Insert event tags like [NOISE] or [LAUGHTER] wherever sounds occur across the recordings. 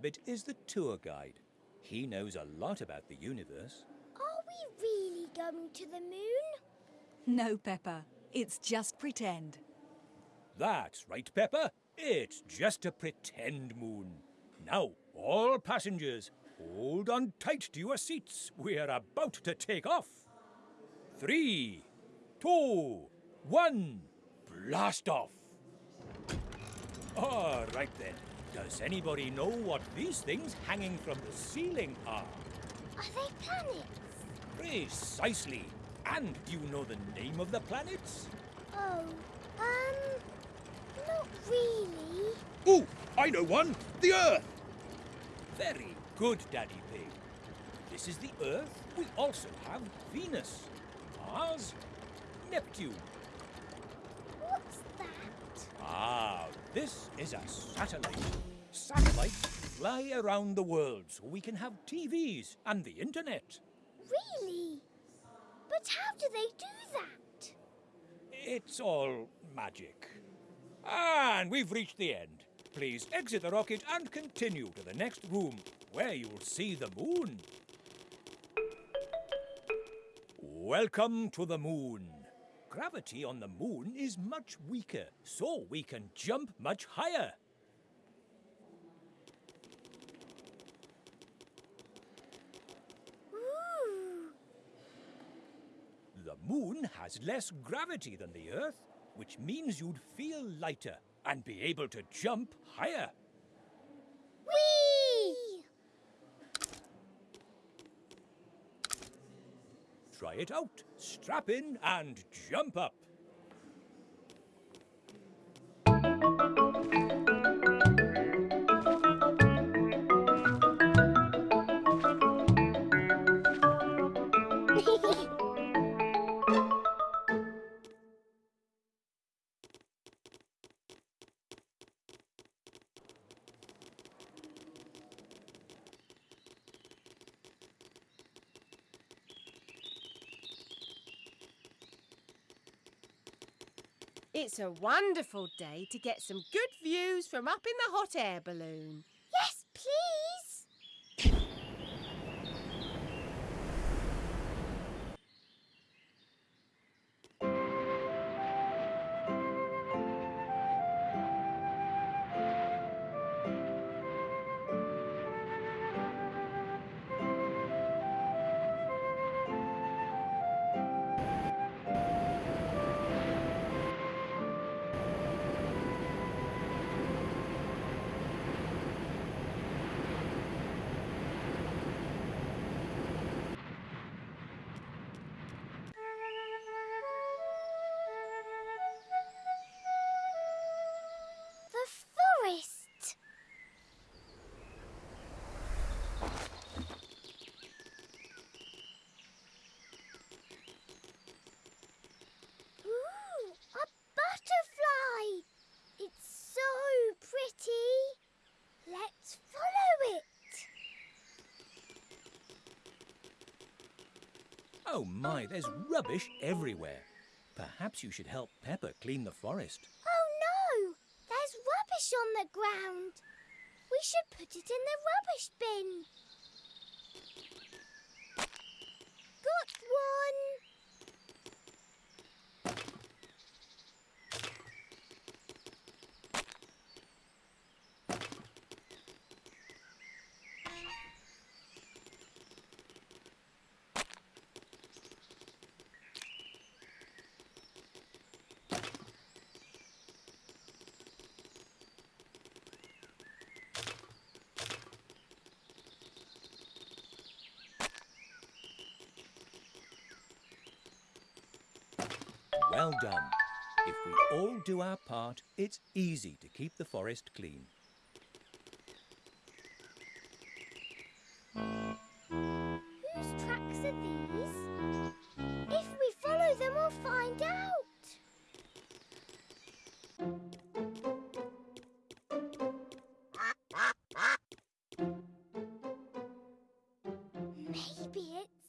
Rabbit is the tour guide. He knows a lot about the universe. Are we really going to the moon? No, Peppa. It's just pretend. That's right, Peppa. It's just a pretend moon. Now, all passengers, hold on tight to your seats. We're about to take off. Three, two, one, blast off. All right then. Does anybody know what these things hanging from the ceiling are? Are they planets? Precisely. And do you know the name of the planets? Oh, um, not really. Oh, I know one. The Earth. Very good, Daddy Pig. This is the Earth. We also have Venus, Mars, Neptune. What's that? Ah, this is a satellite. Satellites fly around the world so we can have TVs and the internet. Really? But how do they do that? It's all magic. And we've reached the end. Please exit the rocket and continue to the next room, where you'll see the moon. Welcome to the moon. Gravity on the moon is much weaker, so we can jump much higher. Ooh, The moon has less gravity than the Earth, which means you'd feel lighter and be able to jump higher. Try it out. Strap in and jump up. [LAUGHS] It's a wonderful day to get some good views from up in the hot air balloon. Oh my, there's rubbish everywhere. Perhaps you should help Peppa clean the forest. Oh no! There's rubbish on the ground. We should put it in the rubbish bin. Got one. Well done. If we all do our part, it's easy to keep the forest clean. Whose tracks are these? If we follow them, we'll find out. Maybe it's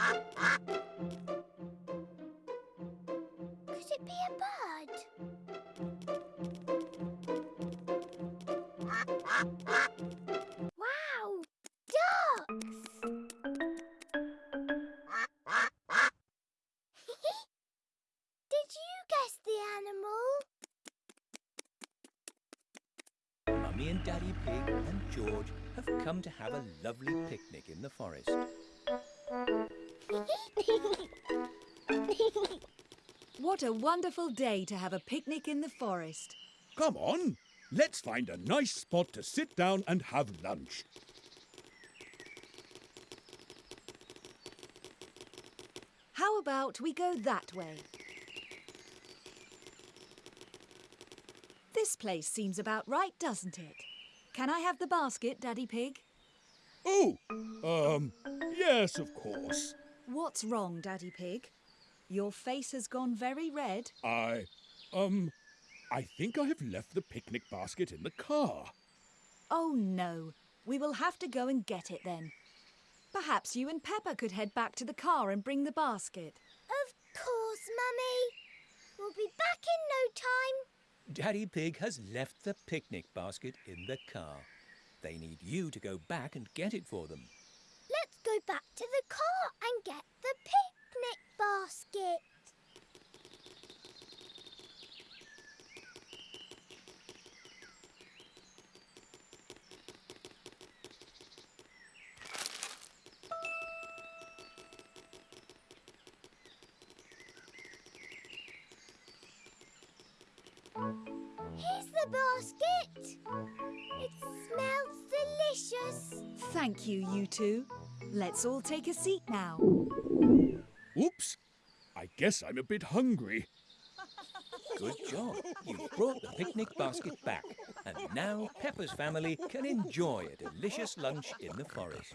Could it be a bird? Wow! Ducks! [LAUGHS] Did you guess the animal? Mummy and Daddy Pig and George have come to have a lovely picnic in the forest. [LAUGHS] What a wonderful day to have a picnic in the forest. Come on, let's find a nice spot to sit down and have lunch. How about we go that way? This place seems about right, doesn't it? Can I have the basket, Daddy Pig? Oh, um, yes, of course. What's wrong, Daddy Pig? Your face has gone very red. I, um, I think I have left the picnic basket in the car. Oh no, we will have to go and get it then. Perhaps you and Peppa could head back to the car and bring the basket. Of course, Mummy. We'll be back in no time. Daddy Pig has left the picnic basket in the car. They need you to go back and get it for them. Go back to the car and get the picnic basket. Here's the basket. It smells delicious. Thank you, you two. Let's all take a seat now. Oops, I guess I'm a bit hungry. Good job. You've brought the picnic basket back. And now Peppa's family can enjoy a delicious lunch in the forest.